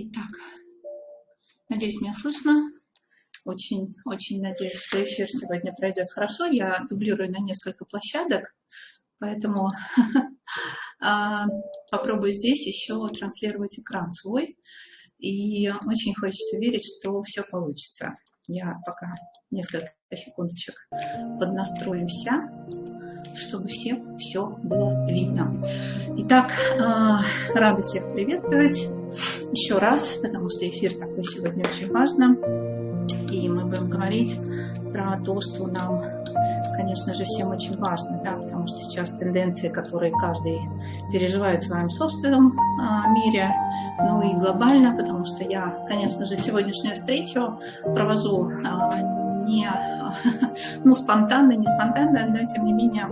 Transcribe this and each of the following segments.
Итак, надеюсь, меня слышно. Очень, очень надеюсь, что эфир сегодня пройдет хорошо. Я дублирую на несколько площадок, поэтому а, попробую здесь еще транслировать экран свой. И очень хочется верить, что все получится. Я пока несколько секундочек поднастроимся чтобы всем все было видно. Итак, э, рада всех приветствовать еще раз, потому что эфир такой сегодня очень важно. И мы будем говорить про то, что нам, конечно же, всем очень важно, да, потому что сейчас тенденции, которые каждый переживает в своем собственном э, мире, ну и глобально, потому что я, конечно же, сегодняшнюю встречу провожу э, не ну, спонтанно, не спонтанно, но тем не менее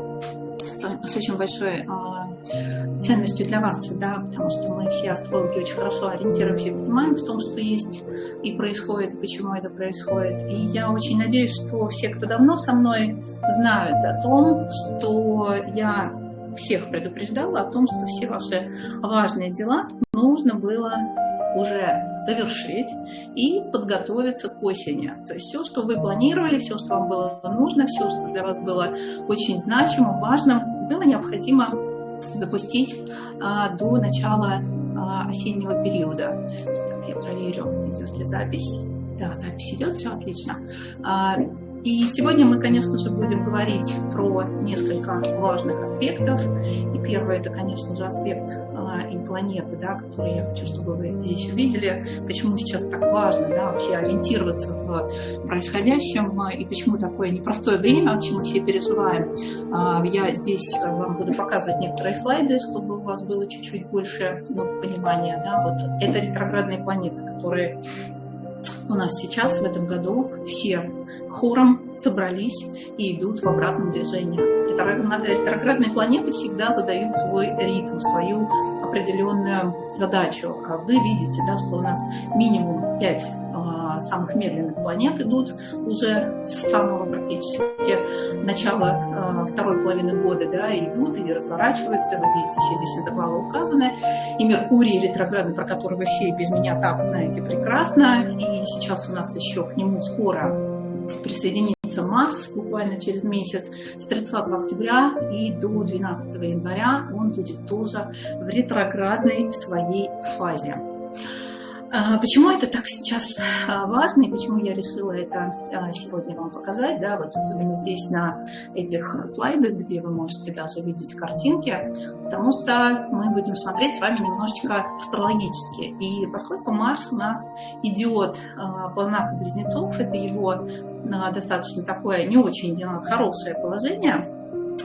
с, очень большой э, ценностью для вас, да, потому что мы все астрологи очень хорошо ориентируемся понимаем в том, что есть и происходит, и почему это происходит. И я очень надеюсь, что все, кто давно со мной, знают о том, что я всех предупреждала о том, что все ваши важные дела нужно было уже завершить и подготовиться к осени. То есть все, что вы планировали, все, что вам было нужно, все, что для вас было очень значимым, важным, было необходимо запустить а, до начала а, осеннего периода. Так, я проверю, идет ли запись. Да, запись идет, все отлично. А, и сегодня мы, конечно же, будем говорить про несколько важных аспектов. И первый – это, конечно же, аспект а, и планеты, да, который я хочу, чтобы вы здесь увидели. Почему сейчас так важно да, вообще ориентироваться в происходящем и почему такое непростое время, вообще мы все переживаем. А, я здесь вам буду показывать некоторые слайды, чтобы у вас было чуть-чуть больше ну, понимания. Да, вот это ретроградные планеты, которые у нас сейчас в этом году все хором собрались и идут в обратном движении. Ретроградные планеты всегда задают свой ритм, свою определенную задачу. А вы видите, да, что у нас минимум 5 самых медленных планет идут уже с самого практически начала э, второй половины года, да, идут и разворачиваются, вы видите, все здесь интервалы указаны, и Меркурий ретроградный, про который вы все без меня так знаете прекрасно, и сейчас у нас еще к нему скоро присоединится Марс буквально через месяц, с 30 октября и до 12 января он будет тоже в ретроградной своей фазе. А, почему это так сейчас а, важно и почему я решила это а, сегодня вам показать, да, вот особенно здесь на этих слайдах, где вы можете даже видеть картинки, потому что мы будем смотреть с вами немножечко астрологически. И поскольку Марс у нас идет по знаку Близнецов, это его достаточно такое не очень хорошее положение,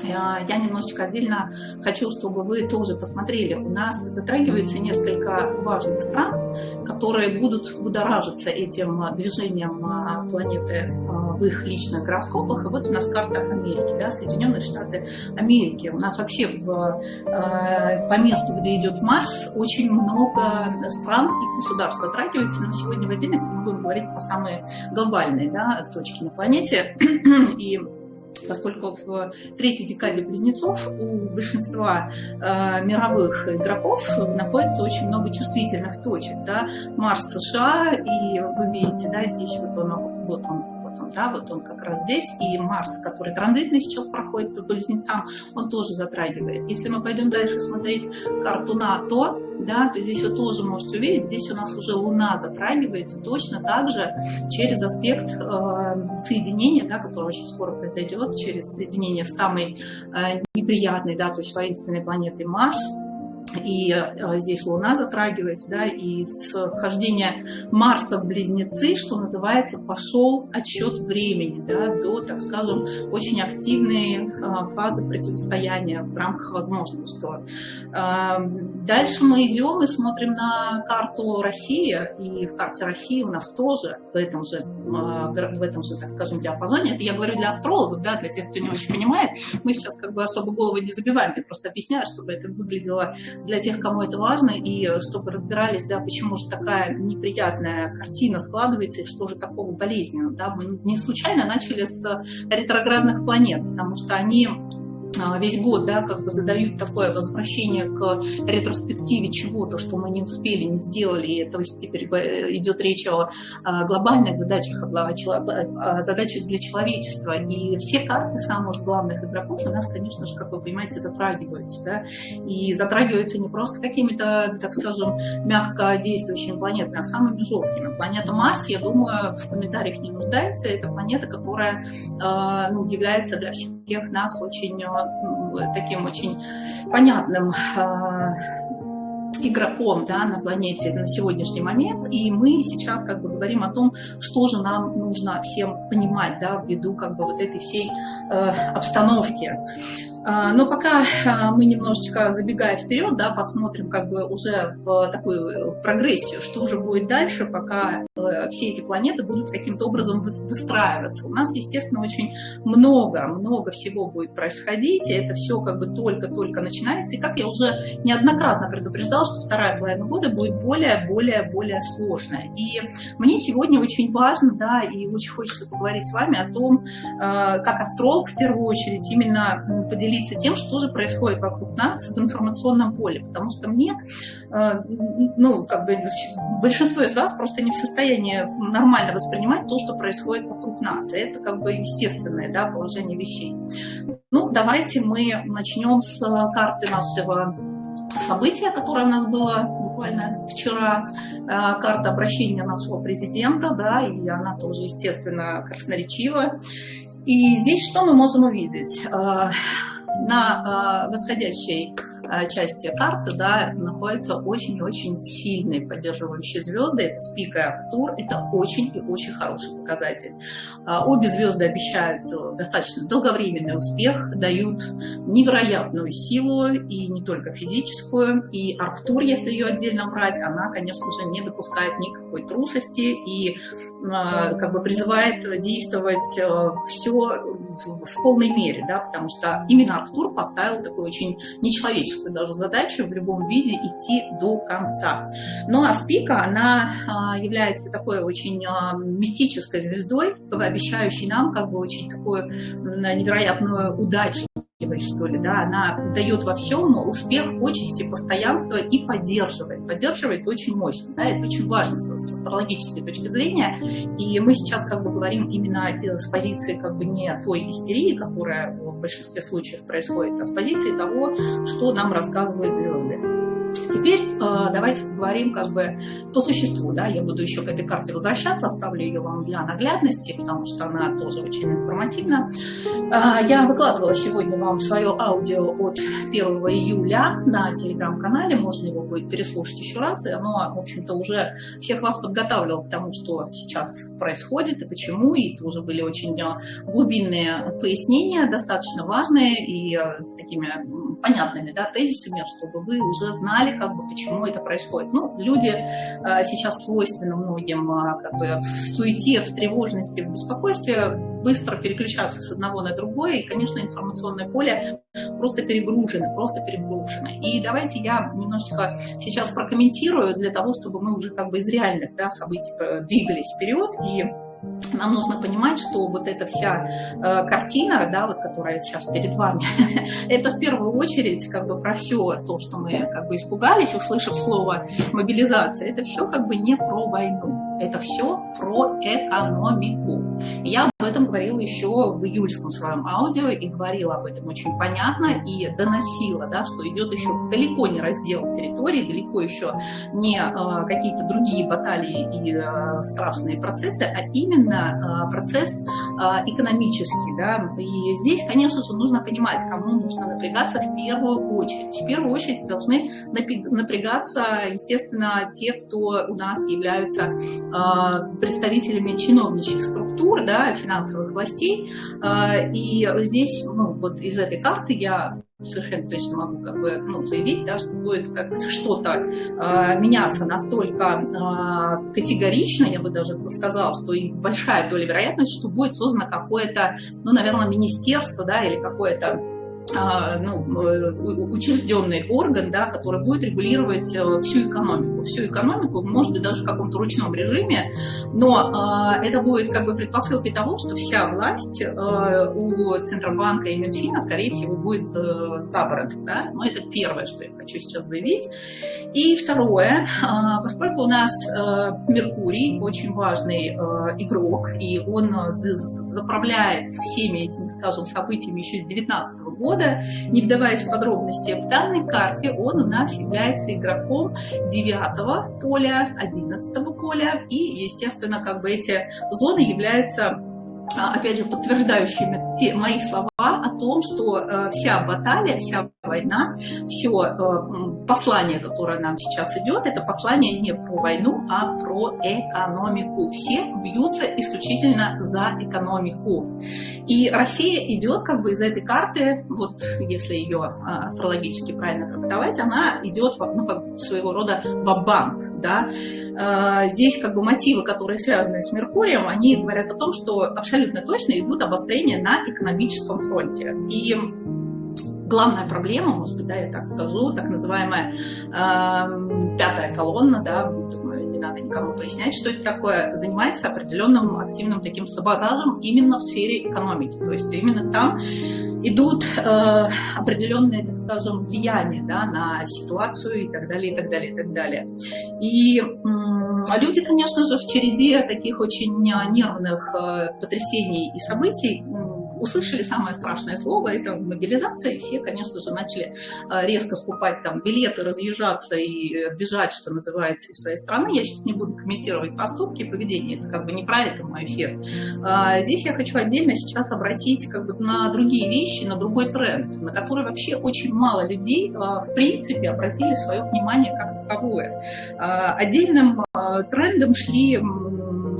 я немножечко отдельно хочу, чтобы вы тоже посмотрели. У нас затрагивается несколько важных стран, которые будут будоражиться этим движением а, планеты а, в их личных гороскопах. И вот у нас карта Америки, да, Соединенные Штаты Америки. У нас вообще в, а, по месту, где идет Марс, очень много стран и государств затрагивается, но сегодня в отдельности мы будем говорить про самые глобальные да, точки на планете. И поскольку в третьей декаде близнецов у большинства э, мировых игроков находится очень много чувствительных точек. Да? Марс США, и вы видите, да, здесь вот он, вот он да, вот он как раз здесь, и Марс, который транзитный сейчас проходит по близнецам, он тоже затрагивает. Если мы пойдем дальше смотреть карту НАТО, да, то здесь вы тоже можете увидеть, здесь у нас уже Луна затрагивается точно так же через аспект э, соединения, да, которое очень скоро произойдет, через соединение с самой э, неприятной, да, то есть воинственной планетой Марс, и э, здесь Луна затрагивается, да, и с вхождения Марса в Близнецы, что называется, пошел отсчет времени, да, до, так скажем, очень активной э, фазы противостояния в рамках возможного, что эм, дальше мы идем и смотрим на карту России, и в карте России у нас тоже в этом же, э, в этом же, так скажем, диапазоне, это я говорю для астрологов, да, для тех, кто не очень понимает, мы сейчас как бы особо голову не забиваем, я просто объясняю, чтобы это выглядело для тех, кому это важно, и чтобы разбирались, да, почему же такая неприятная картина складывается, и что же такого болезненного. Да. Мы не случайно начали с ретроградных планет, потому что они весь год, да, как бы задают такое возвращение к ретроспективе чего-то, что мы не успели, не сделали, то есть теперь э, идет речь о а, глобальных задачах, о задачах для человечества, и все карты самых главных игроков у нас, конечно же, как вы понимаете, затрагиваются, да, и затрагиваются не просто какими-то, так скажем, мягко действующими планетами, а самыми жесткими. Планета Марс, я думаю, в комментариях не нуждается, это планета, которая, а, ну, является для всех нас очень таким очень понятным а, игроком да, на планете на сегодняшний момент, и мы сейчас как бы говорим о том, что же нам нужно всем понимать да, ввиду как бы вот этой всей э, обстановки. А, но пока а, мы немножечко забегая вперед, да, посмотрим как бы уже в такую прогрессию, что же будет дальше, пока э, все эти планеты будут каким-то образом выстраиваться. У нас, естественно, очень много, много всего будет происходить, и это все как бы только-только начинается. И как я уже неоднократно предупреждал, что вторая половина года будет более, более, более сложная. И мне сегодня очень важно, да, и очень хочется поговорить с вами о том, э, как астролог в первую очередь именно поделиться поделиться тем, что же происходит вокруг нас в информационном поле, потому что мне, э, ну, как бы большинство из вас просто не в состоянии нормально воспринимать то, что происходит вокруг нас, и это как бы естественное, да, положение вещей. Ну, давайте мы начнем с карты нашего события, которое у нас было буквально вчера, э, карта обращения нашего президента, да, и она тоже, естественно, красноречива. И здесь что мы можем увидеть? На э, восходящей Э, части карты да, находятся очень-очень сильные поддерживающие звезды. Это Спик и Актур. Это очень и очень хороший показатель. А, обе звезды обещают э, достаточно долговременный успех, дают невероятную силу, и не только физическую. И Арктур, если ее отдельно брать, она, конечно же, не допускает никакой трусости и э, как бы призывает действовать все в, полной мере, да, потому что именно Арктур поставил такую очень нечеловеческую человеческую даже задачу в любом виде идти до конца. Ну а Спика, она а, является такой очень а, мистической звездой, обещающей нам как бы очень такую невероятную удачу что ли, да, она дает во всем успех, почести, постоянство и поддерживает. Поддерживает очень мощно, да, это очень важно с, с астрологической точки зрения. И мы сейчас как бы говорим именно с позиции как бы не той истерии, которая в большинстве случаев происходит, а с позиции того, что нам рассказывают звезды. Теперь э, давайте поговорим как бы по существу. Да? Я буду еще к этой карте возвращаться, оставлю ее вам для наглядности, потому что она тоже очень информативна. Э, я выкладывала сегодня вам свое аудио от 1 июля на телеграм-канале, можно его будет переслушать еще раз, и оно, в общем-то, уже всех вас подготавливало к тому, что сейчас происходит и почему, и тоже были очень э, глубинные пояснения, достаточно важные и э, с такими понятными да, тезисами, чтобы вы уже знали, знали, как бы, почему это происходит. Ну, люди э, сейчас свойственно многим э, как бы, в суете, в тревожности, в беспокойстве быстро переключаться с одного на другое, и, конечно, информационное поле просто перегружено, просто перегружено. И давайте я немножечко сейчас прокомментирую для того, чтобы мы уже как бы из реальных да, событий э, двигались вперед и нам нужно понимать, что вот эта вся э, картина, да, вот, которая сейчас перед вами, это в первую очередь как бы про все то, что мы как бы испугались, услышав слово мобилизация. Это все как бы не про войну, это все про экономику. Я об этом говорила еще в июльском своем аудио и говорила об этом очень понятно и доносила, да, что идет еще далеко не раздел территории, далеко еще не э, какие-то другие баталии и э, страшные процессы, а именно э, процесс э, экономический. Да. И здесь, конечно же, нужно понимать, кому нужно напрягаться в первую очередь. В первую очередь должны напрягаться, естественно, те, кто у нас являются э, представителями чиновничьих структур, да, финансовых властей. А, и здесь, ну, вот из этой карты я совершенно точно могу как бы, ну, заявить, да, что будет как что-то э, меняться настолько э, категорично, я бы даже сказала, что и большая доля вероятности, что будет создано какое-то, ну, наверное, министерство, да, или какое-то ну, э, учрежденный орган, да, который будет регулировать э, всю экономику. Всю экономику, может быть, даже в каком-то ручном режиме, но э, это будет как бы предпосылкой того, что вся власть э, у Центробанка и Минфина, скорее всего, будет э, забрана. Да? Но это первое, что я хочу сейчас заявить. И второе, э, поскольку у нас э, Меркурий очень важный э, игрок, и он заправляет всеми этими, скажем, событиями еще с 2019 года, года, не вдаваясь в подробности, в данной карте он у нас является игроком 9 поля, 11 поля, и, естественно, как бы эти зоны являются опять же, подтверждающими те мои слова о том, что э, вся баталия, вся война, все э, послание, которое нам сейчас идет, это послание не про войну, а про экономику. Все бьются исключительно за экономику. И Россия идет как бы из этой карты, вот если ее э, астрологически правильно трактовать, она идет ну, как своего рода в банк да, Э, здесь как бы мотивы, которые связаны с Меркурием, они говорят о том, что абсолютно точно идут обострения на экономическом фронте. И главная проблема, может быть, да, я так скажу, так называемая э, пятая колонна, да, думаю, не надо никому пояснять, что это такое, занимается определенным активным таким саботажем именно в сфере экономики. То есть именно там идут э, определенные, так скажем, влияния да, на ситуацию и так далее, и так далее, и так далее. И э, люди, конечно же, в череде таких очень нервных э, потрясений и событий услышали самое страшное слово, это мобилизация, и все, конечно же, начали э, резко скупать там билеты, разъезжаться и э, бежать, что называется, из своей страны. Я сейчас не буду комментировать поступки, поведение, это как бы не про это мой эфир. А, здесь я хочу отдельно сейчас обратить как бы на другие вещи, на другой тренд, на который вообще очень мало людей, а, в принципе, обратили свое внимание как таковое. А, отдельным трендом шли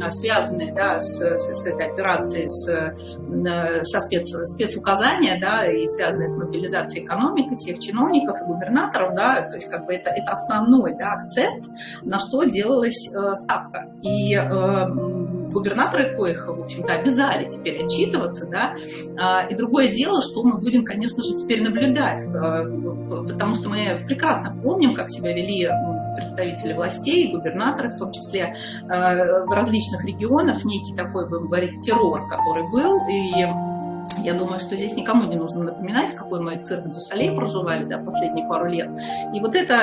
связанные да, с, с, с этой операцией, с, э, со спец, спецуказания, да, и связанные с мобилизацией экономики всех чиновников и губернаторов, да, то есть как бы это, это основной да, акцент, на что делалась э, ставка. И э, губернаторы коих, в общем-то, обязали теперь отчитываться, да, э, и другое дело, что мы будем, конечно же, теперь наблюдать, э, потому что мы прекрасно помним, как себя вели представители властей, губернаторы в том числе, э, в различных регионах, некий такой, будем говорить, террор, который был, и я думаю, что здесь никому не нужно напоминать, какой мы цирк Дюсалей проживали да, последние пару лет. И вот эта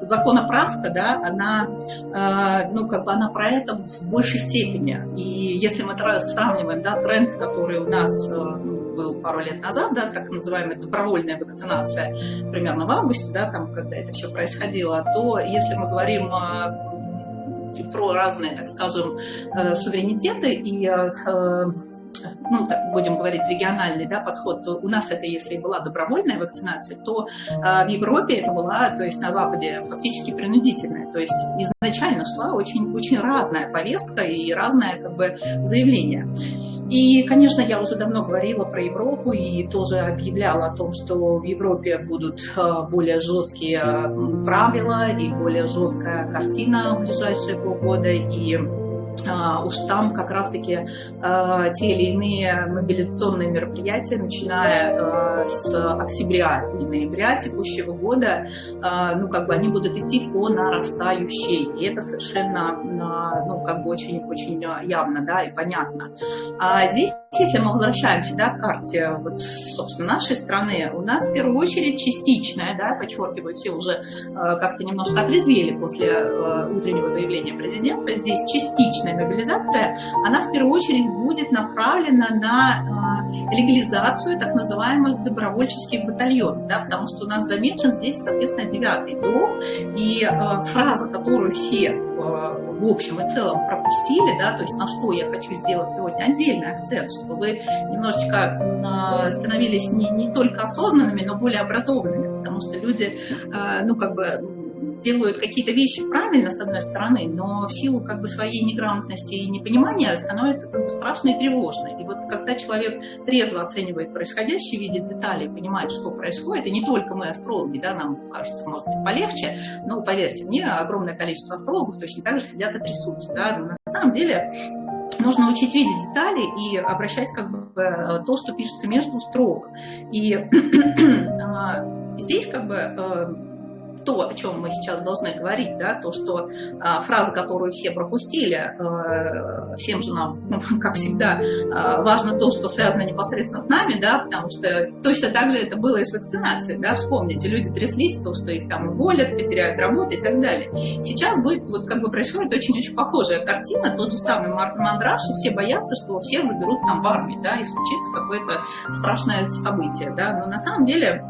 э, законоправка, да, она, э, ну, как бы она про это в большей степени. И если мы сравниваем да, тренд, который у нас э, был пару лет назад, да, так называемая добровольная вакцинация, примерно в августе, да, там, когда это все происходило, то если мы говорим про разные, так скажем, э, суверенитеты и э, ну, так будем говорить, региональный да, подход, то у нас это, если и была добровольная вакцинация, то э, в Европе это была, то есть на Западе, фактически принудительная. То есть изначально шла очень, очень разная повестка и разное как бы, заявление. И, конечно, я уже давно говорила про Европу и тоже объявляла о том, что в Европе будут э, более жесткие правила и более жесткая картина в ближайшие полгода. И уж там как раз-таки а, те или иные мобилизационные мероприятия, начиная а, с октября и ноября текущего года, ну, как бы они будут идти по нарастающей. И это совершенно, ну, как бы очень-очень явно, да, и понятно. А здесь, если мы возвращаемся, да, к карте, вот, собственно, нашей страны, у нас в первую очередь частичная, да, подчеркиваю, все уже как-то немножко отрезвели после утреннего заявления президента, здесь частичная мобилизация, она в первую очередь будет направлена на а, легализацию так называемых добровольческих батальонов, да, потому что у нас замечен здесь, соответственно, девятый дом, и э, фраза, которую все э, в общем и целом пропустили, да, то есть на что я хочу сделать сегодня отдельный акцент, чтобы вы немножечко э, становились не, не только осознанными, но более образованными, потому что люди, э, ну, как бы делают какие-то вещи правильно, с одной стороны, но в силу как бы своей неграмотности и непонимания становится как бы страшно и тревожно. И вот когда человек трезво оценивает происходящее, видит детали, понимает, что происходит, и не только мы, астрологи, да, нам кажется, может быть, полегче, но поверьте мне, огромное количество астрологов точно так же сидят и трясутся. Да? На самом деле нужно учить видеть детали и обращать как бы э, то, что пишется между строк. И здесь как бы то, о чем мы сейчас должны говорить, да, то, что а, фраза, которую все пропустили, а, всем же нам, как всегда, а, важно то, что связано непосредственно с нами, да, потому что точно так же это было и с вакцинацией, да, вспомните, люди тряслись, то, что их там уволят, потеряют работу и так далее. Сейчас будет, вот как бы происходит очень-очень похожая картина, тот же самый мандраж, и все боятся, что всех заберут там в армию, да, и случится какое-то страшное событие, да, но на самом деле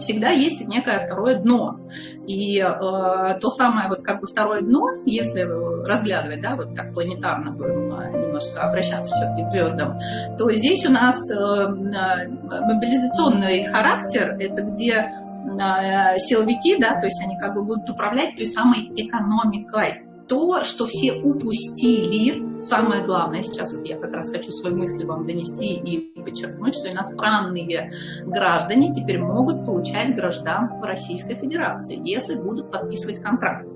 всегда есть некое второе дно. И э, то самое вот как бы второе дно, если разглядывать, да, вот как планетарно будем э, немножко обращаться все-таки к звездам, то здесь у нас э, э, мобилизационный характер, это где э, силовики, да, то есть они как бы будут управлять той самой экономикой то, что все упустили, самое главное, сейчас вот я как раз хочу свои мысли вам донести и подчеркнуть, что иностранные граждане теперь могут получать гражданство Российской Федерации, если будут подписывать контракт.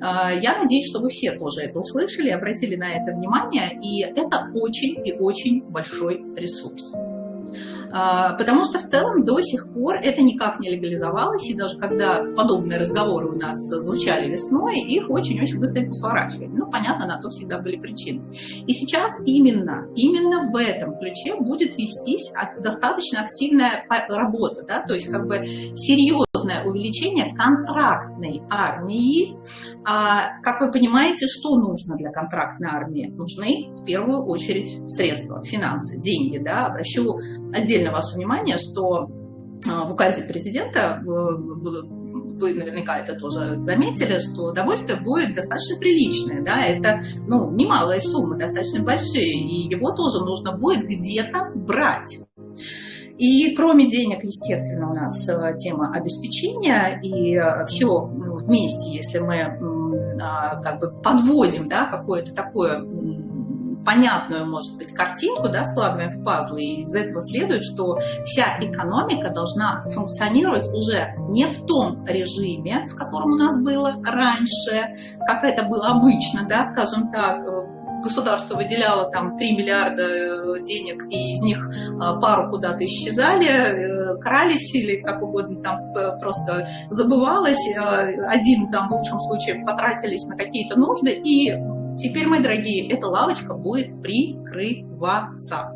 А, я надеюсь, что вы все тоже это услышали, обратили на это внимание, и это очень и очень большой ресурс. А, потому что в целом до сих пор это никак не легализовалось, и даже когда подобные разговоры у нас звучали весной, их очень-очень быстренько сворачивали. Ну, понятно, на то всегда были причины. И сейчас именно, именно в этом ключе будет вестись достаточно активная работа, да, то есть как бы серьезное увеличение контрактной армии. А, как вы понимаете, что нужно для контрактной армии? Нужны в первую очередь средства, финансы, деньги, да, обращу отдельно ваше внимание, что а, в указе президента вы наверняка это тоже заметили, что довольствие будет достаточно приличное, да, это, ну, немалые суммы, достаточно большие, и его тоже нужно будет где-то брать. И кроме денег, естественно, у нас э, тема обеспечения, и э, все вместе, если мы а, как бы подводим, да, какое-то такое понятную, может быть, картинку, да, складываем в пазлы, и из этого следует, что вся экономика должна функционировать уже не в том режиме, в котором у нас было раньше, как это было обычно, да, скажем так, государство выделяло там 3 миллиарда э, денег, и из них а, пару куда-то исчезали, э, крались или как угодно там просто забывалось, э, один там в лучшем случае потратились на какие-то нужды, и Теперь, мои дорогие, эта лавочка будет прикрываться.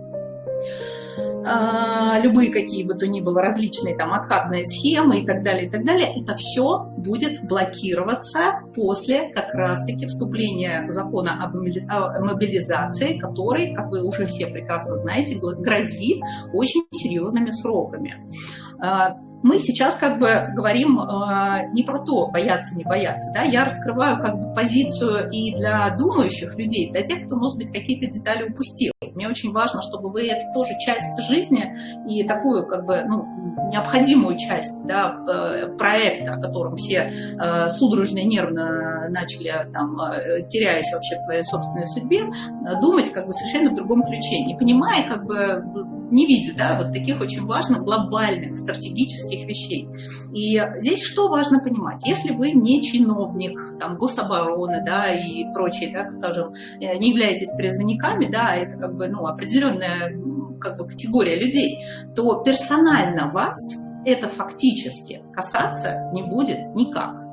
А, любые какие бы то ни было различные там откатные схемы и так далее, и так далее, это все будет блокироваться после как раз-таки вступления закона о мобилизации, который, как вы уже все прекрасно знаете, грозит очень серьезными сроками. А, мы сейчас как бы говорим э, не про то, бояться, не бояться. Да? Я раскрываю как бы позицию и для думающих людей, для тех, кто, может быть, какие-то детали упустил. Мне очень важно, чтобы вы эту тоже часть жизни и такую как бы ну, необходимую часть да, э, проекта, о котором все э, судорожно и нервно начали, там, э, теряясь вообще в своей собственной судьбе, думать как бы совершенно в другом ключе, не понимая, как бы не видя да, вот таких очень важных глобальных стратегических вещей. И здесь что важно понимать? Если вы не чиновник там, гособороны да, и прочие, так скажем, не являетесь призывниками, да, это как бы ну, определенная как бы категория людей, то персонально вас это фактически касаться не будет никак.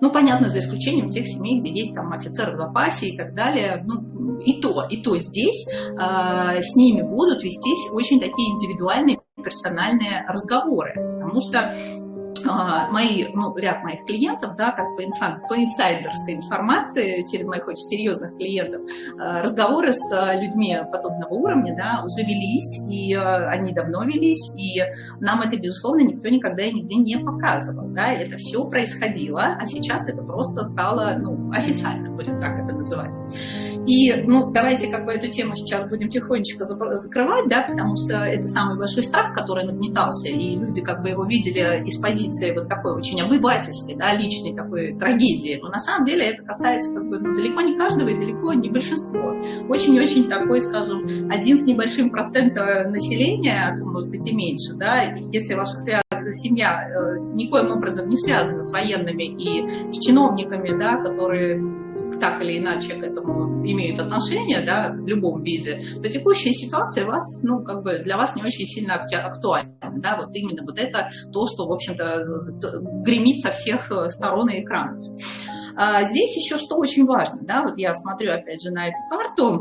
Ну, понятно, за исключением тех семей, где есть там офицеры в запасе и так далее. Ну, и то, и то здесь э, с ними будут вестись очень такие индивидуальные персональные разговоры. Потому что мои, ну, ряд моих клиентов, да, так по, инсайд, по инсайдерской информации, через моих очень серьезных клиентов, а, разговоры с а, людьми подобного уровня, да, уже велись, и они давно велись, и нам это, безусловно, никто никогда и нигде не показывал, да, это все происходило, а сейчас это просто стало, ну, официально, будем так это называть. И, ну, давайте как бы эту тему сейчас будем тихонечко закрывать, да, потому что это самый большой страх, который нагнетался, и люди как бы его видели из позиции вот такой очень обывательской, да, личной такой трагедии. Но на самом деле это касается как бы ну, далеко не каждого и далеко не большинства. Очень-очень такой, скажем, один с небольшим процентом населения, а то может быть и меньше, да, если ваша связь семья э, никоим образом не связана с военными и с чиновниками, да, которые так или иначе к этому имеют отношение, да, в любом виде, то текущая ситуация вас, ну, как бы для вас не очень сильно актуальна, да, вот именно вот это то, что, в общем-то, гремит со всех сторон и экранов. А здесь еще что очень важно, да, вот я смотрю опять же на эту карту,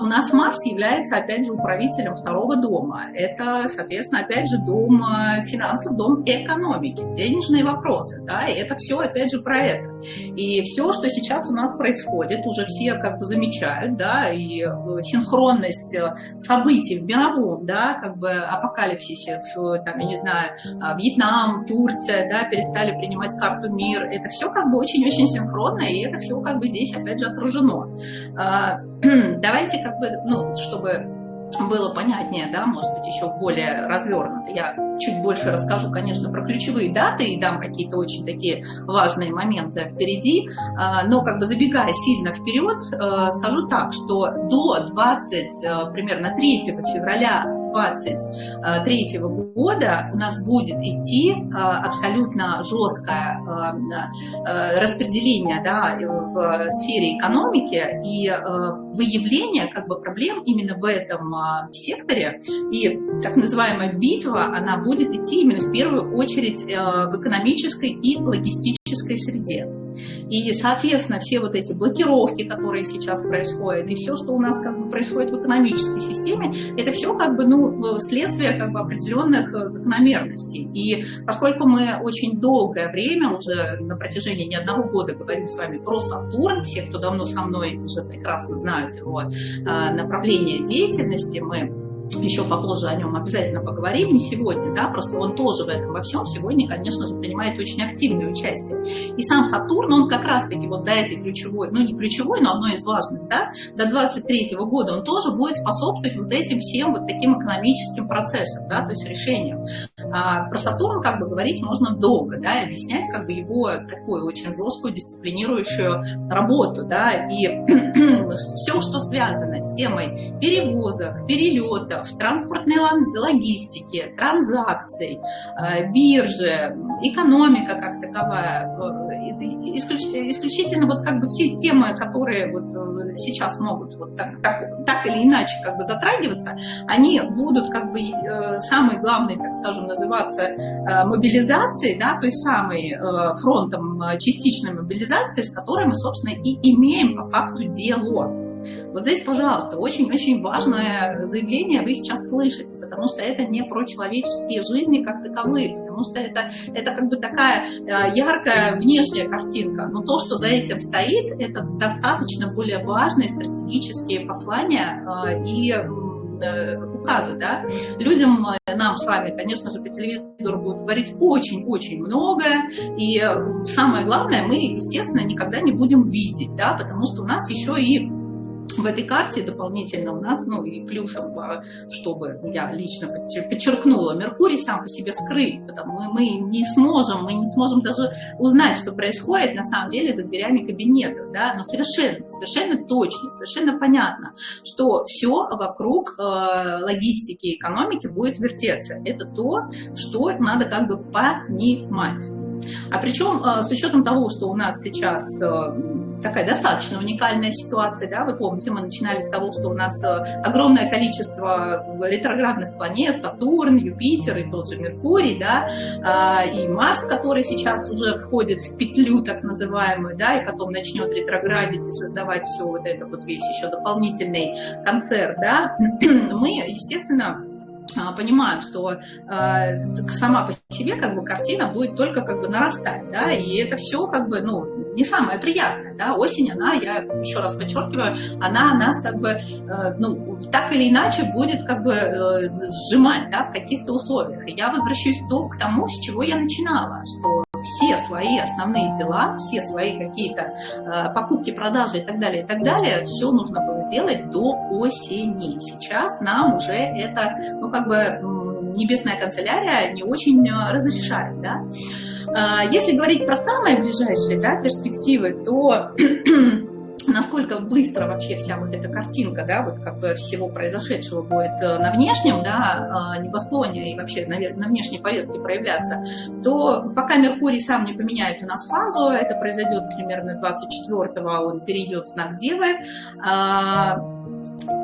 у нас Марс является, опять же, управителем второго дома. Это, соответственно, опять же, дом а, финансов, дом экономики, денежные вопросы. Да? И это все, опять же, про это. И все, что сейчас у нас происходит, уже все как бы замечают, да, и э, синхронность э, событий в мировом, да, как бы апокалипсисе, в, там, я не знаю, а, Вьетнам, Турция, да, перестали принимать карту мир. Это все как бы очень-очень синхронно, и это все как бы здесь, опять же, отражено давайте как бы, ну, чтобы было понятнее, да, может быть, еще более развернуто. Я чуть больше расскажу, конечно, про ключевые даты и дам какие-то очень такие важные моменты впереди, а, но как бы забегая сильно вперед, а, скажу так, что до 20, а, примерно 3 февраля 2023 года у нас будет идти а, абсолютно жесткое а, распределение да, в сфере экономики и выявление как бы, проблем именно в этом секторе. И так называемая битва, она будет идти именно в первую очередь в экономической и логистической среде. И, соответственно, все вот эти блокировки, которые сейчас происходят, и все, что у нас как бы происходит в экономической системе, это все как бы, ну, следствие как бы определенных э, закономерностей. И поскольку мы очень долгое время, уже на протяжении не одного года говорим с вами про Сатурн, все, кто давно со мной уже прекрасно знают его э, направление деятельности, мы еще попозже о нем обязательно поговорим, не сегодня, да, просто он тоже в этом во всем сегодня, конечно же, принимает очень активное участие. И сам Сатурн, он как раз-таки вот до этой ключевой, ну не ключевой, но одной из важных, да, до 23 года он тоже будет способствовать вот этим всем вот таким экономическим процессам, да, то есть решениям. А про Сатурн как бы говорить можно долго, да, и объяснять как бы его такую очень жесткую дисциплинирующую работу, да, и все, что связано с темой перевозок, перелетов, транспортной логистики, транзакций, э, биржи, экономика как таковая, э, исключительно вот как бы все темы, которые вот э, сейчас могут вот так, так, так или иначе как бы затрагиваться, они будут как бы самый главный, так скажем, называться мобилизацией, да, то есть самый фронтом частичной мобилизации, с которой мы, собственно, и имеем по факту дело. Вот здесь, пожалуйста, очень-очень важное заявление вы сейчас слышите, потому что это не про человеческие жизни как таковые, потому что это, это как бы такая э, яркая внешняя картинка, но то, что за этим стоит, это достаточно более важные стратегические послания э, и э, указы, да. Людям, нам с вами, конечно же, по телевизору будут говорить очень-очень много, и самое главное, мы, естественно, никогда не будем видеть, да, потому что у нас еще и в этой карте дополнительно у нас, ну и плюсом, чтобы я лично подчеркнула, Меркурий сам по себе скрыт, потому что мы не сможем, мы не сможем даже узнать, что происходит на самом деле за дверями кабинета, да, но совершенно, совершенно точно, совершенно понятно, что все вокруг э, логистики и экономики будет вертеться. Это то, что надо как бы понимать. А причем э, с учетом того, что у нас сейчас э, такая достаточно уникальная ситуация, да, вы помните, мы начинали с того, что у нас э, огромное количество ретроградных планет, Сатурн, Юпитер и тот же Меркурий, да, а, и Марс, который сейчас уже входит в петлю так называемую, да, и потом начнет ретроградить и создавать все вот это вот весь еще дополнительный концерт, да, мы, естественно, а, понимаем, что э, сама по себе как бы картина будет только как бы нарастать, да, и это все как бы, ну, не самое приятное, да, осень, она, я еще раз подчеркиваю, она нас как бы, э, ну, так или иначе будет как бы э, сжимать, да, в каких-то условиях. И я возвращаюсь то, к тому, с чего я начинала, что все свои основные дела, все свои какие-то э, покупки, продажи и так далее, и так далее, все нужно было делать до осени. Сейчас нам уже это, ну, как бы, небесная канцелярия не очень э, разрешает, да. Э, если говорить про самые ближайшие да, перспективы, то насколько быстро вообще вся вот эта картинка, да, вот как бы всего произошедшего будет э, на внешнем, да, э, небосклоне и вообще на, на внешней повестке проявляться, то пока Меркурий сам не поменяет у нас фазу, это произойдет примерно 24-го, он перейдет в знак Девы, а,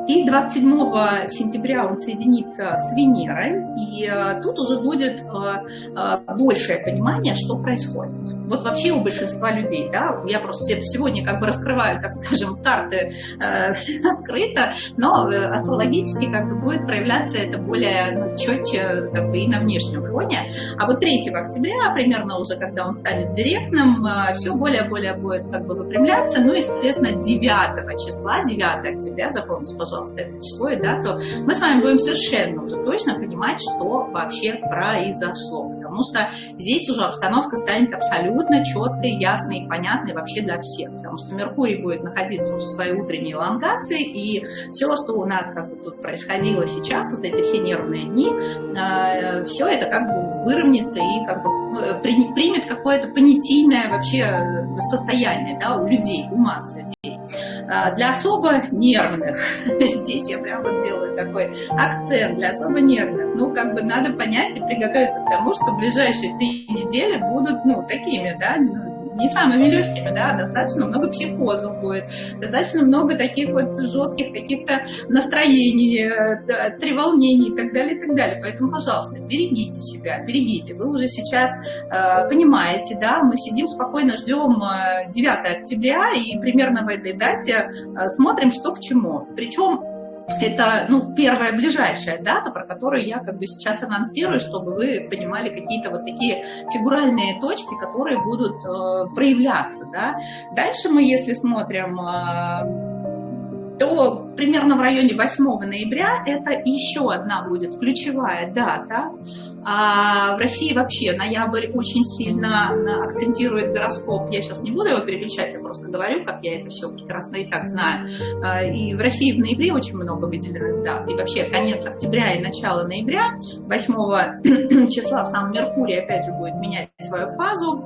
и 27 сентября он соединится с Венерой, и э, тут уже будет э, э, большее понимание, что происходит. Вот вообще у большинства людей, да, я просто сегодня как бы раскрываю, так скажем, карты открыто, но астрологически как бы будет проявляться это более ну, четче как бы и на внешнем фоне. А вот 3 октября, примерно уже, когда он станет директным, все более-более будет как бы выпрямляться, ну и, соответственно, 9 числа, 9 октября, запомните, пожалуйста, пожалуйста, это число и дату, мы с вами будем совершенно уже точно понимать, что вообще произошло. Потому что здесь уже обстановка станет абсолютно четкой, ясной и понятной вообще для всех. Потому что Меркурий будет находиться уже в своей утренней элонгации, и все, что у нас как бы тут происходило сейчас, вот эти все нервные дни, э, все это как бы выровняется и как бы э, примет какое-то понятийное вообще состояние да, у людей, у масс людей. А, для особо нервных, здесь я прям вот делаю такой акцент, для особо нервных, ну, как бы надо понять и приготовиться к тому, что ближайшие три недели будут, ну, такими, да, ну, не самыми легкими, да, достаточно много психозов будет, достаточно много таких вот жестких каких-то настроений, э, треволнений и так далее, и так далее. Поэтому, пожалуйста, берегите себя, берегите. Вы уже сейчас э, понимаете, да, мы сидим спокойно, ждем 9 э, октября и примерно в этой дате э, смотрим, что к чему. Причем это ну, первая ближайшая дата, про которую я как бы сейчас анонсирую, чтобы вы понимали какие-то вот такие фигуральные точки, которые будут э, проявляться. Да? Дальше мы, если смотрим... Э, то примерно в районе 8 ноября это еще одна будет ключевая дата. А в России вообще ноябрь очень сильно акцентирует гороскоп. Я сейчас не буду его переключать, я просто говорю, как я это все прекрасно и так знаю. А, и в России в ноябре очень много выделенных дат. И вообще конец октября и начало ноября, 8 числа сам Меркурий опять же будет менять свою фазу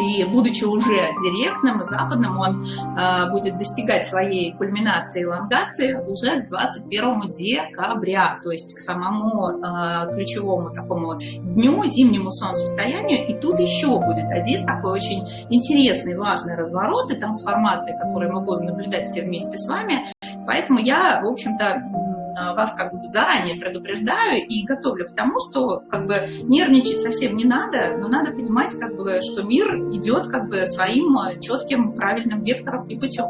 и будучи уже директным и западным, он э, будет достигать своей кульминации и элонгации уже к 21 декабря, то есть к самому э, ключевому такому дню, зимнему солнцестоянию. И тут еще будет один такой очень интересный, важный разворот и трансформация, которую мы будем наблюдать все вместе с вами. Поэтому я, в общем-то, вас как бы заранее предупреждаю и готовлю к тому, что как бы нервничать совсем не надо, но надо понимать, как бы, что мир идет как бы своим э, четким правильным вектором и путем.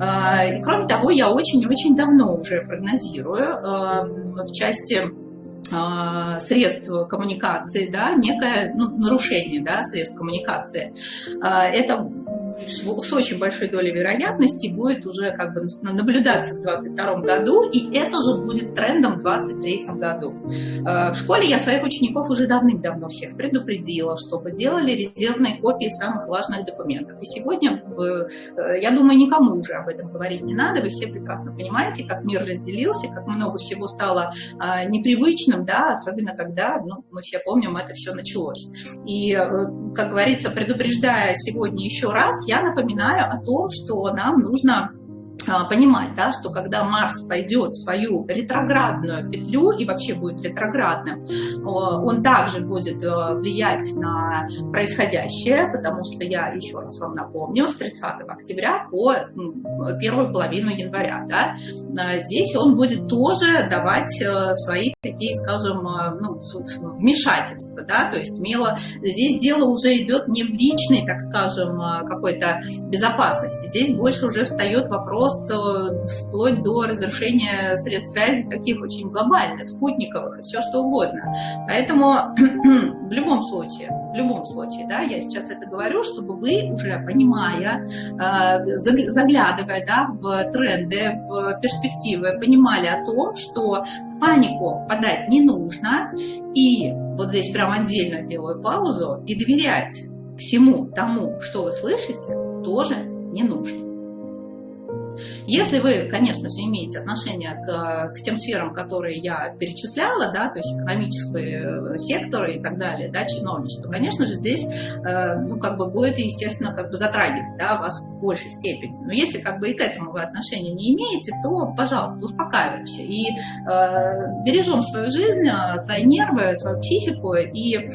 Э, и кроме того, я очень-очень давно уже прогнозирую в части средств коммуникации, да, некое ну, нарушение да, средств коммуникации. Это с очень большой долей вероятности будет уже как бы наблюдаться в 2022 году, и это же будет трендом в 2023 году. Э, в школе я своих учеников уже давным-давно всех предупредила, чтобы делали резервные копии самых важных документов. И сегодня, э, я думаю, никому уже об этом говорить не надо, вы все прекрасно понимаете, как мир разделился, как много всего стало э, непривычным, да, особенно когда, ну, мы все помним, это все началось. И, как говорится, предупреждая сегодня еще раз, я напоминаю о том, что нам нужно понимать, да, что когда Марс пойдет свою ретроградную петлю и вообще будет ретроградным, он также будет э, влиять на происходящее, потому что я еще раз вам напомню, с 30 октября по первую половину января, да, а, здесь он будет тоже давать свои такие, скажем, ну, вмешательства, да, то есть мило, здесь дело уже идет не в личной, так скажем, какой-то безопасности, здесь больше уже встает вопрос вопрос э, вплоть до разрушения средств связи таких очень глобальных, спутниковых все что угодно. Поэтому в любом случае, в любом случае, да, я сейчас это говорю, чтобы вы уже понимая, э, заглядывая да, в тренды, в перспективы, понимали о том, что в панику впадать не нужно, и вот здесь прям отдельно делаю паузу, и доверять всему тому, что вы слышите, тоже не нужно. Если вы, конечно же, имеете отношение к, к тем сферам, которые я перечисляла, да, то есть экономический э, сектор и так далее, да, чиновничество, конечно же, здесь, э, ну, как бы будет, естественно, как бы затрагивать, да, вас в большей степени. Но если как бы и к этому вы отношения не имеете, то, пожалуйста, успокаиваемся и э, бережем свою жизнь, э, свои нервы, свою психику и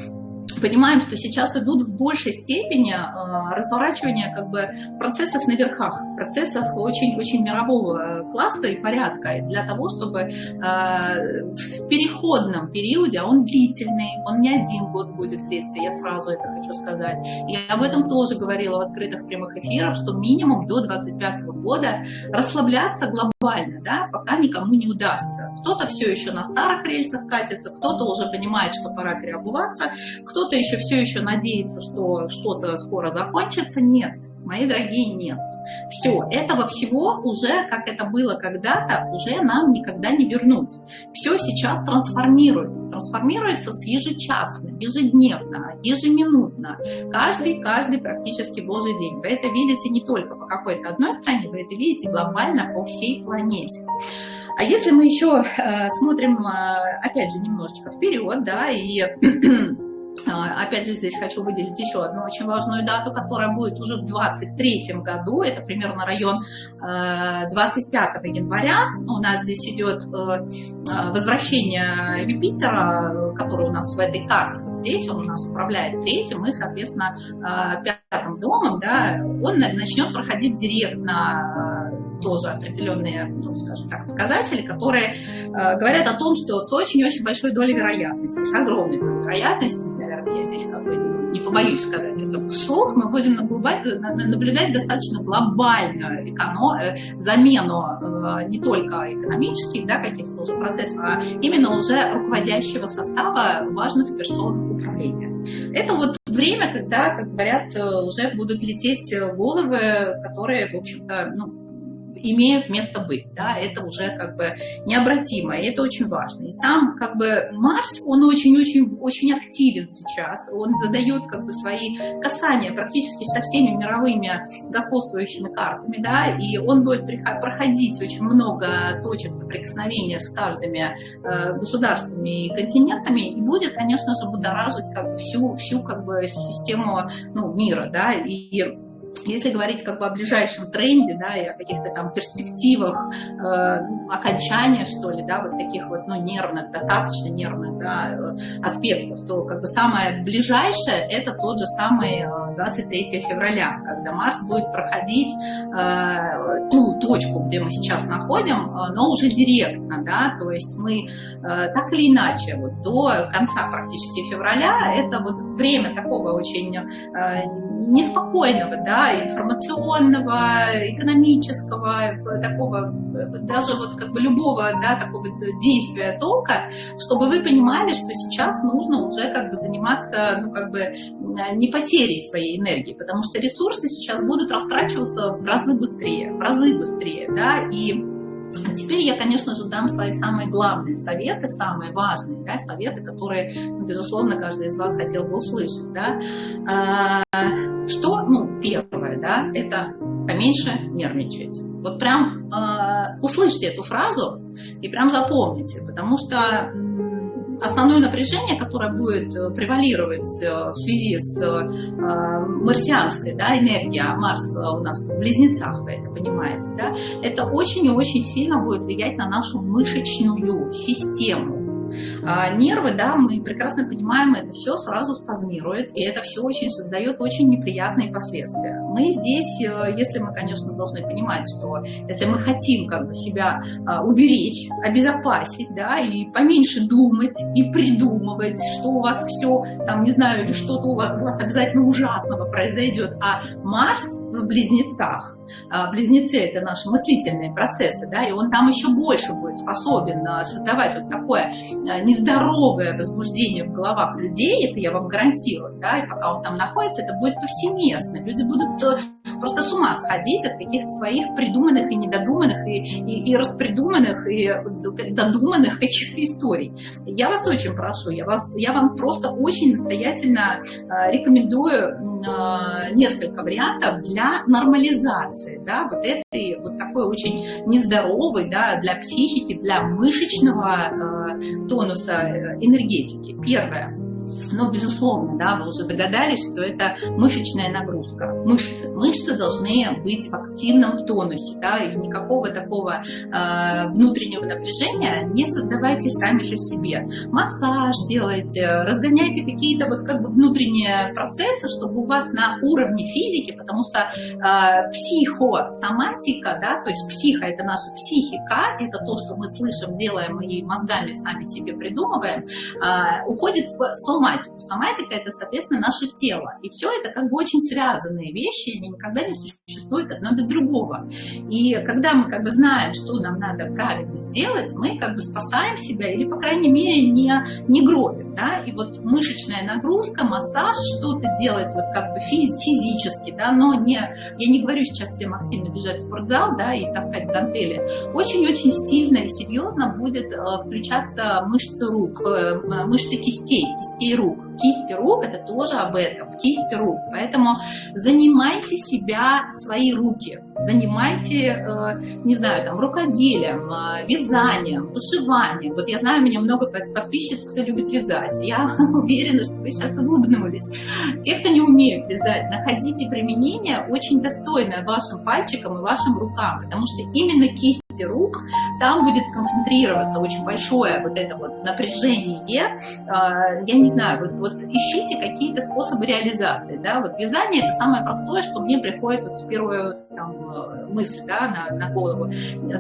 понимаем, что сейчас идут в большей степени э, разворачивания как бы процессов на верхах, процессов очень-очень мирового класса и порядка, для того, чтобы э, в переходном периоде, а он длительный, он не один год будет длиться, я сразу это хочу сказать. И об этом тоже говорила в открытых прямых эфирах, что минимум до 25 года расслабляться глобально, да, пока никому не удастся. Кто-то все еще на старых рельсах катится, кто-то уже понимает, что пора переобуваться, кто кто-то еще все еще надеется, что что-то скоро закончится. Нет, мои дорогие, нет. Все, этого всего уже, как это было когда-то, уже нам никогда не вернуть. Все сейчас трансформируется. Трансформируется с ежечасно, ежедневно, ежеминутно. Каждый, каждый практически божий день. Вы это видите не только по какой-то одной стране, вы это видите глобально по всей планете. А если мы еще э, смотрим, э, опять же, немножечко вперед, да, и опять же, здесь хочу выделить еще одну очень важную дату, которая будет уже в 2023 году. Это примерно район 25 э, января. У нас здесь идет э, э, возвращение Юпитера, который у нас в этой карте. Вот здесь он у нас управляет третьим и, соответственно, пятым домом. Да, он начнет проходить директно тоже определенные, ну, скажем так, показатели, которые э, говорят о том, что с очень-очень большой долей вероятности, с огромной долей вероятности, я здесь как бы не побоюсь сказать это вслух, мы будем наблюдать достаточно глобальную эконом, э, замену э, не только экономических да, каких-то уже процессов, а именно уже руководящего состава важных персон управления. Это вот время, когда, как говорят, э, уже будут лететь головы, которые, в общем-то, ну, имеют место быть, да, это уже как бы необратимо, и это очень важно. И сам как бы Марс, он очень-очень-очень активен сейчас, он задает как бы свои касания практически со всеми мировыми господствующими картами, да, и он будет проходить очень много точек соприкосновения с каждыми э, государствами и континентами, и будет, конечно же, будоражить как бы всю, всю как бы систему ну, мира, да, и если говорить как бы о ближайшем тренде, да, и о каких-то там перспективах э, окончания, что ли, да, вот таких вот, ну, нервных, достаточно нервных, да, э, аспектов, то как бы самое ближайшее – это тот же самый 23 э, февраля, когда Марс будет проходить э, ту точку, где мы сейчас находим, э, но уже директно, да, то есть мы э, так или иначе вот до конца практически февраля это вот время такого очень э, неспокойного, да, информационного, экономического, такого, даже вот как бы любого, да, такого действия толка, чтобы вы понимали, что сейчас нужно уже как бы заниматься, ну, как бы не потерей своей энергии, потому что ресурсы сейчас будут растрачиваться в разы быстрее, в разы быстрее, да, и Теперь я, конечно же, дам свои самые главные советы, самые важные да, советы, которые, ну, безусловно, каждый из вас хотел бы услышать. Да. А, что, ну, первое, да, это поменьше нервничать. Вот прям э, услышьте эту фразу и прям запомните, потому что основное напряжение, которое будет э, превалировать э, в связи с э, марсианской да, энергией, а Марс у нас в близнецах, вы это понимаете, да, это очень и очень сильно будет влиять на нашу мышечную систему. А нервы, да, мы прекрасно понимаем, это все сразу спазмирует, и это все очень создает очень неприятные последствия. Мы здесь, э, если мы, конечно, должны понимать, что если мы хотим как бы себя а, уберечь, обезопасить, да, и поменьше думать и придумывать, что у вас все, там, не знаю, или что-то у вас обязательно ужасного произойдет, а Марс в близнецах, близнецы – это наши мыслительные процессы, да, и он там еще больше будет способен а, создавать вот такое нездоровое возбуждение в головах людей, это я вам гарантирую, да, и пока он там находится, это будет повсеместно, люди будут то просто с ума сходить от каких-то своих придуманных и недодуманных, и, и, и распридуманных, и додуманных каких-то историй. Я вас очень прошу, я, вас, я вам просто очень настоятельно э, рекомендую э, несколько вариантов для нормализации, да, вот этой, вот такой очень нездоровой, да, для психики, для мышечного э, тонуса энергетики. Первое но, безусловно, да, вы уже догадались, что это мышечная нагрузка. Мышцы. Мышцы должны быть в активном тонусе, да, и никакого такого э, внутреннего напряжения не создавайте сами же себе. Массаж делайте, разгоняйте какие-то вот как бы внутренние процессы, чтобы у вас на уровне физики, потому что э, психосоматика, да, то есть психа – это наша психика, это то, что мы слышим, делаем и мозгами сами себе придумываем, э, уходит в соматику. Соматика – это, соответственно, наше тело. И все это как бы очень связанные вещи, они никогда не существуют одно без другого. И когда мы как бы знаем, что нам надо правильно сделать, мы как бы спасаем себя или, по крайней мере, не, не гробим. Да? И вот мышечная нагрузка, массаж, что-то делать вот как бы физ, физически, да, но не, я не говорю сейчас всем активно бежать в спортзал да, и таскать гантели. Очень-очень сильно и серьезно будет э, включаться мышцы рук, э, мышцы кистей, кистей рук. Кисти рук – это тоже об этом, кисти рук. Поэтому занимайте себя, свои руки, занимайте, э, не знаю, там, рукоделием, э, вязанием, вышиванием. Вот я знаю, у меня много подписчиц, кто любит вязать. Я уверена, что вы сейчас улыбнулись. Те, кто не умеют вязать, находите применение очень достойное вашим пальчикам и вашим рукам, потому что именно кисть рук, там будет концентрироваться очень большое вот это вот напряжение. А, я не знаю, вот, вот ищите какие-то способы реализации. Да? Вот вязание – это самое простое, что мне приходит вот в первую там, мысль да, на, на голову.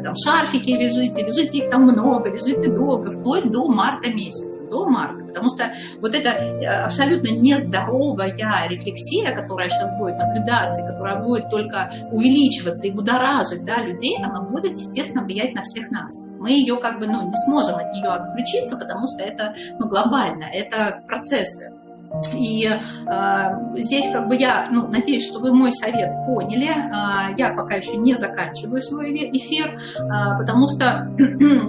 Там шарфики вяжите, вяжите их там много, вяжите долго, вплоть до марта месяца, до марта. Потому что вот эта э, абсолютно нездоровая рефлексия, которая сейчас будет наблюдаться, и которая будет только увеличиваться и будоражить да, людей, она будет, естественно, влиять на всех нас. Мы ее как бы ну, не сможем от нее отключиться, потому что это ну, глобально, это процессы. И э, здесь как бы я, ну, надеюсь, что вы мой совет поняли. Э, я пока еще не заканчиваю свой эфир, э, потому что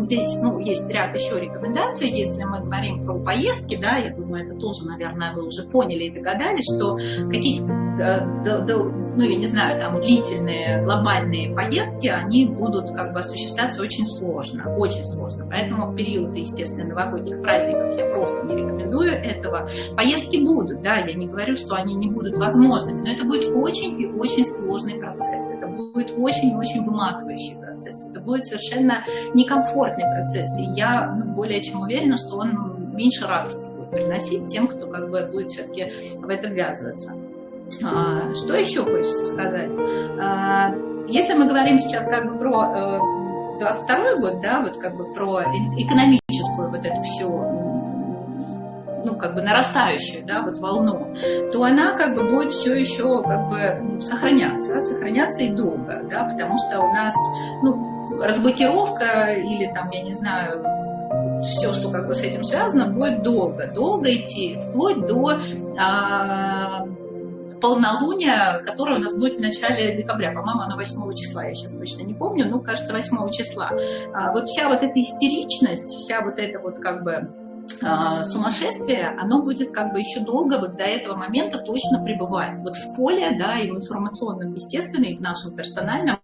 здесь, ну, есть ряд еще рекомендаций. Если мы говорим про поездки, да, я думаю, это тоже, наверное, вы уже поняли и догадались, что какие ну, я не знаю, там, длительные глобальные поездки, они будут как бы осуществляться очень сложно, очень сложно. Поэтому в период, естественно, новогодних праздников я просто не рекомендую этого. Поездки будут, да, я не говорю, что они не будут возможными, но это будет очень и очень сложный процесс. Это будет очень и очень выматывающий процесс. Это будет совершенно некомфортный процесс. И я ну, более чем уверена, что он меньше радости будет приносить тем, кто как бы будет все-таки в это ввязываться. А, что еще хочется сказать? А, если мы говорим сейчас как бы про 22 э, год, да, вот как бы про экономическую вот эту всю ну, как бы нарастающую, да, вот волну, то она как бы будет все еще как бы сохраняться, сохраняться и долго, да, потому что у нас, ну, разблокировка или там, я не знаю, все, что как бы с этим связано, будет долго, долго идти, вплоть до а, полнолуние, которое у нас будет в начале декабря. По-моему, оно 8 числа, я сейчас точно не помню, но, кажется, 8 числа. А, вот вся вот эта истеричность, вся вот эта вот как бы а, сумасшествие, оно будет как бы еще долго вот до этого момента точно пребывать. Вот в поле, да, и в информационном, естественно, и в нашем персональном.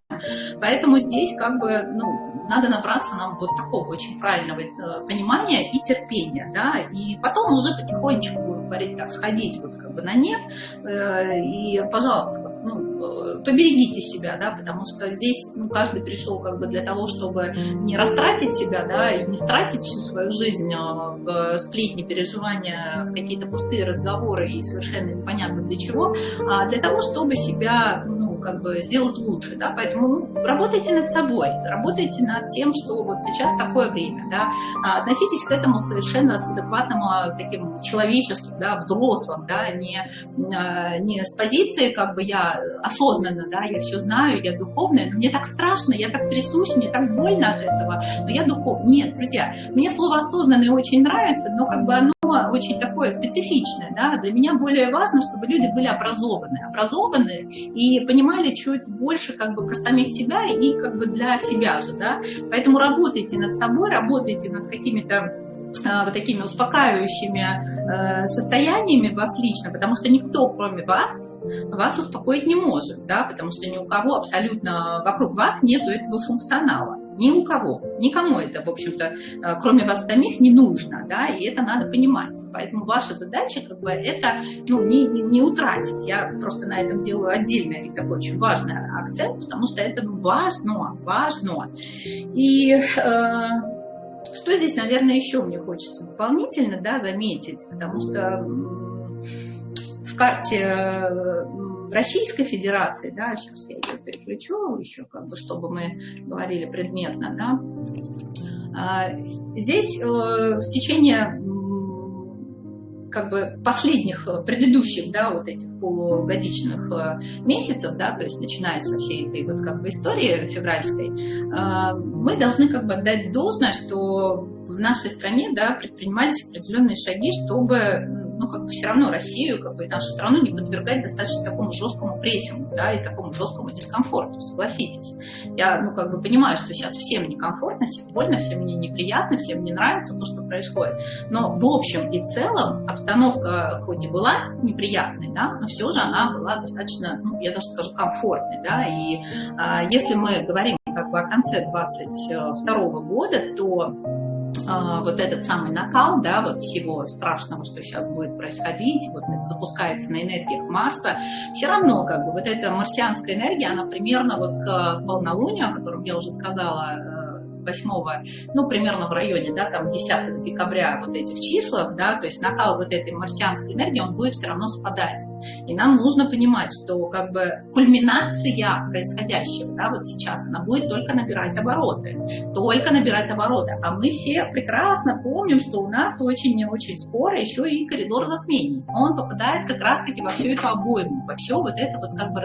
Поэтому здесь как бы, ну, надо набраться нам вот такого очень правильного э, понимания и терпения, да, и потом уже потихонечку говорить так, сходить вот как бы на нет, э, и, пожалуйста, ну, поберегите себя, да, потому что здесь ну, каждый пришел как бы для того, чтобы не растратить себя, да, и не стратить всю свою жизнь а, в сплетни, переживания, в какие-то пустые разговоры и совершенно непонятно для чего, а для того, чтобы себя, ну, как бы сделать лучше, да, поэтому ну, работайте над собой, работайте над тем, что вот сейчас такое время, да, а относитесь к этому совершенно с адекватным а, таким человеческим, да, взрослым, да, не, не с позиции, как бы я осознанно, да, я все знаю, я духовная, но мне так страшно, я так трясусь, мне так больно от этого, но я духовная. Нет, друзья, мне слово осознанное очень нравится, но как бы оно очень такое специфичное. Да? Для меня более важно, чтобы люди были образованы. Образованы и понимали чуть больше как бы про самих себя и как бы для себя же. Да? Поэтому работайте над собой, работайте над какими-то а, вот такими успокаивающими э, состояниями вас лично, потому что никто, кроме вас, вас успокоить не может, да, потому что ни у кого абсолютно вокруг вас нету этого функционала. Ни у кого, никому это, в общем-то, э, кроме вас самих не нужно, да, и это надо понимать. Поэтому ваша задача, как бы, это, ну, не, не, не утратить. Я просто на этом делаю отдельный такой очень важный акцент, потому что это ну, важно, важно. И э, что здесь, наверное, еще мне хочется дополнительно, да, заметить, потому что в карте Российской Федерации, да, сейчас я ее переключу еще, как бы, чтобы мы говорили предметно, да, а, здесь э, в течение как бы последних, э, предыдущих, да, вот этих полугодичных э, месяцев, да, то есть начиная со всей этой вот как бы истории февральской, мы должны как бы отдать должное, что в нашей стране, да, предпринимались определенные шаги, чтобы ну, как бы все равно Россию, как бы и нашу страну не подвергать достаточно такому жесткому прессингу, да, и такому жесткому дискомфорту, согласитесь. Я, ну, как бы понимаю, что сейчас всем некомфортно, всем больно, всем мне неприятно, всем не нравится то, что происходит. Но в общем и целом обстановка хоть и была неприятной, да, но все же она была достаточно, ну, я даже скажу, комфортной, да, и а, если мы говорим как бы о конце 22 года, то вот этот самый накал, да, вот всего страшного, что сейчас будет происходить, вот это запускается на энергиях Марса, все равно как бы вот эта марсианская энергия, она примерно вот к полнолунию, о котором я уже сказала, э, 8, ну, примерно в районе, да, там 10 декабря вот этих числах, да, то есть накал вот этой марсианской энергии, он будет все равно спадать. И нам нужно понимать, что как бы кульминация происходящего, да, вот сейчас, она будет только набирать обороты, только набирать обороты. А мы все прекрасно помним, что у нас очень-очень скоро еще и коридор затмений. Он попадает как раз-таки во всю эту обойму, во все вот это вот как бы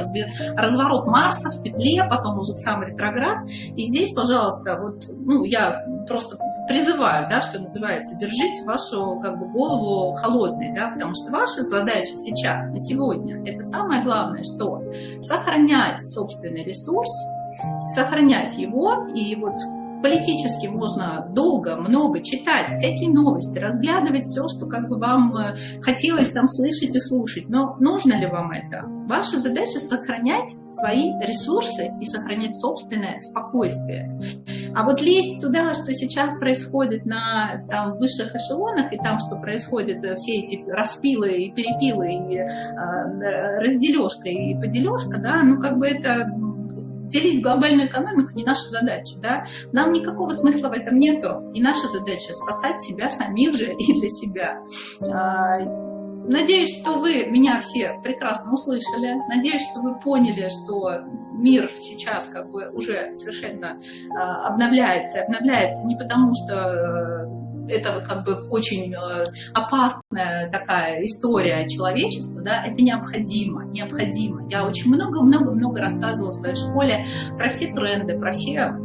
разворот Марса в петле, потом уже в сам ретроград. И здесь, пожалуйста, вот ну, я просто призываю, да, что называется, держите вашу как бы, голову холодной, да, потому что ваша задача сейчас, на сегодня, это самое главное, что сохранять собственный ресурс, сохранять его, и вот политически можно долго, много читать всякие новости, разглядывать все, что как бы вам э, хотелось там слышать и слушать. Но нужно ли вам это? Ваша задача сохранять свои ресурсы и сохранять собственное спокойствие. А вот лезть туда, что сейчас происходит на там, высших эшелонах, и там, что происходит, э, все эти распилы и перепилы, и э, раздележка и подележка, да, ну как бы это делить глобальную экономику не наша задача. Да? Нам никакого смысла в этом нету. И наша задача спасать себя самих же и для себя. А, надеюсь, что вы меня все прекрасно услышали. Надеюсь, что вы поняли, что мир сейчас как бы уже совершенно а, обновляется. Обновляется не потому, что э, это как бы очень э, опасная такая история человечества, да, это необходимо, необходимо. Я очень много-много-много рассказывала в своей школе про все тренды, про все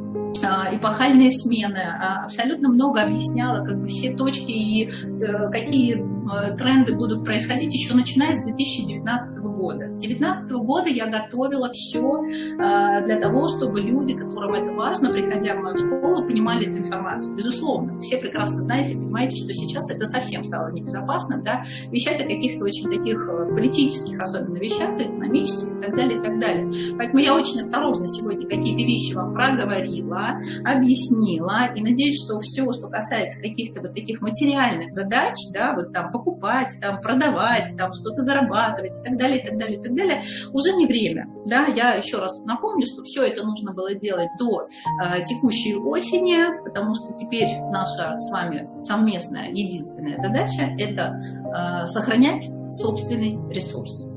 а, эпохальные смены, а, абсолютно много объясняла как бы все точки и э, какие э, тренды будут происходить еще начиная с 2019 года. С 2019 года я готовила все а, для того, чтобы люди, которым это важно, приходя в мою школу, понимали эту информацию. Безусловно, все прекрасно знаете, понимаете, что сейчас это совсем стало небезопасно, да, вещать о каких-то очень таких э, политических, особенно вещах, экономических и так далее, и так далее. Поэтому я очень осторожно сегодня какие-то вещи вам проговорила, объяснила, и надеюсь, что все, что касается каких-то вот таких материальных задач, да, вот там покупать, там продавать, там что-то зарабатывать и так далее, и так далее, и так далее, уже не время, да, я еще раз напомню, что все это нужно было делать до э, текущей осени, потому что теперь наша с вами совместная единственная задача – это э, сохранять собственный ресурс.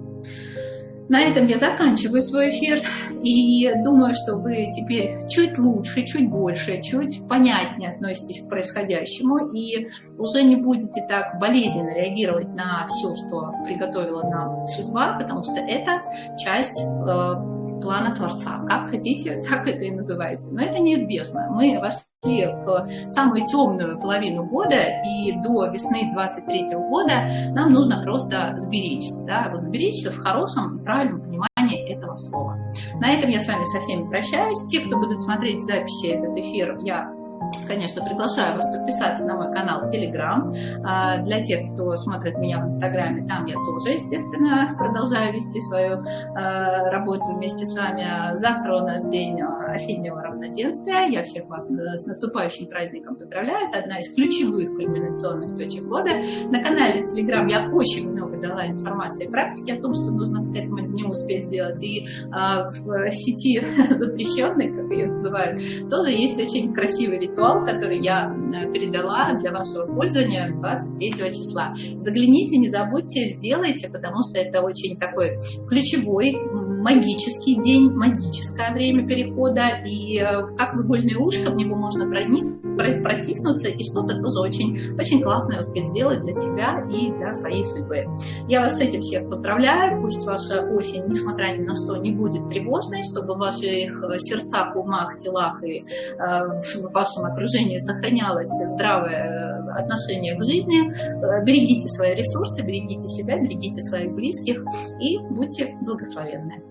На этом я заканчиваю свой эфир и думаю, что вы теперь чуть лучше, чуть больше, чуть понятнее относитесь к происходящему и уже не будете так болезненно реагировать на все, что приготовила нам судьба, потому что это часть э, плана Творца. Как хотите, так это и называйте. Но это неизбежно. Мы вошли в самую темную половину года, и до весны 23 года нам нужно просто сберечься. Да? Вот сберечься в хорошем и правильном понимании этого слова. На этом я с вами со всеми прощаюсь. Те, кто будут смотреть записи этот эфир, я конечно, приглашаю вас подписаться на мой канал Telegram. А, для тех, кто смотрит меня в Инстаграме, там я тоже, естественно, продолжаю вести свою а, работу вместе с вами. Завтра у нас день а, осеннего равноденствия. Я всех вас с наступающим праздником поздравляю. Это одна из ключевых кульминационных точек года. На канале Telegram я очень много дала информации и практики о том, что нужно к этому дню успеть сделать. И в сети запрещенной, как ее называют, тоже есть очень красивый ритуал, который я э, передала для вашего пользования 23 числа. Загляните, не забудьте, сделайте, потому что это очень такой ключевой магический день, магическое время перехода, и э, как в игольное ушко в него можно протиснуться и что-то тоже очень, очень классное успеть сделать для себя и для своей судьбы. Я вас с этим всех поздравляю, пусть ваша осень, несмотря ни на что, не будет тревожной, чтобы в ваших э, сердцах, умах, телах и э, в вашем окружении сохранялось здравое отношение к жизни. Берегите свои ресурсы, берегите себя, берегите своих близких и будьте благословенны.